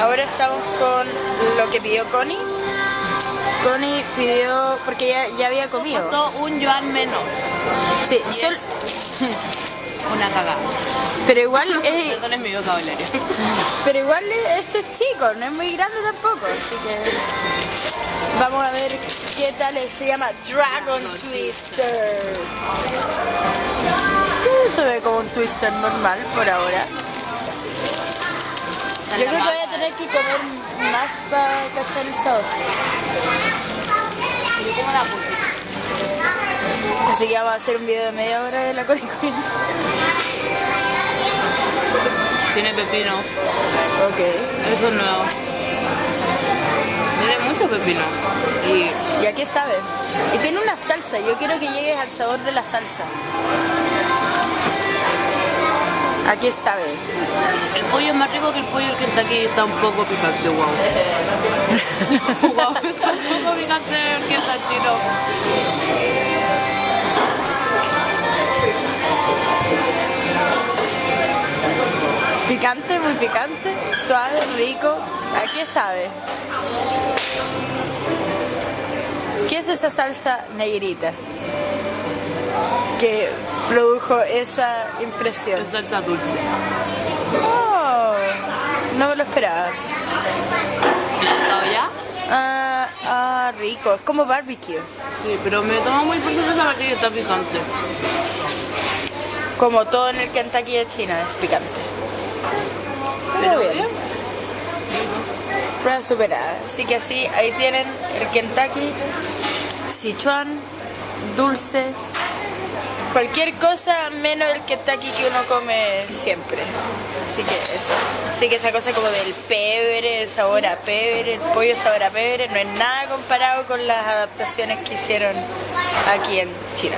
Ahora estamos con lo que pidió Connie. Connie pidió, porque ya, ya había comido. Costó un yuan menos. Sí, Y sol- es una cagada. pero igual es, Perdón, es mi vocabulario. pero igual es- este es chico, no es muy grande tampoco, así que vamos a ver qué tal es. Se llama Dragon Twister. Se ve como un twister normal por ahora. Yo creo que voy a tener que comer más para cachar el sabor. Yo como la. Así que vamos a hacer un video de media hora de la Queen. Tiene pepinos. Ok. Eso es nuevo. Tiene mucho pepino. Y ¿Y a qué sabe? Y tiene una salsa, yo quiero que llegues al sabor de la salsa. ¿A qué sabe? el pollo es más rico que el pollo del Kentucky está un poco picante, wow. wow, está un poco picante el Kentucky, no. Picante, muy picante, suave, rico. ¿A qué sabe? ¿Qué es esa salsa negrita? Que produjo esa impresión. Es salsa dulce. Oh, no me lo esperaba. ¿Le ha gustado ya? Ah, ah, rico, es como barbecue. Sí, pero me toma muy por sorpresa porque está picante. Como todo en el Kentucky de China, es picante. Pero Pero bien. bien. Prueba superada. Así que así, ahí tienen el Kentucky, Sichuan, dulce, cualquier cosa menos el Kentucky que uno come siempre. Así que eso. Así que esa cosa como del pebre, el sabor a pebre, el pollo sabor a pebre, no es nada comparado con las adaptaciones que hicieron aquí en China.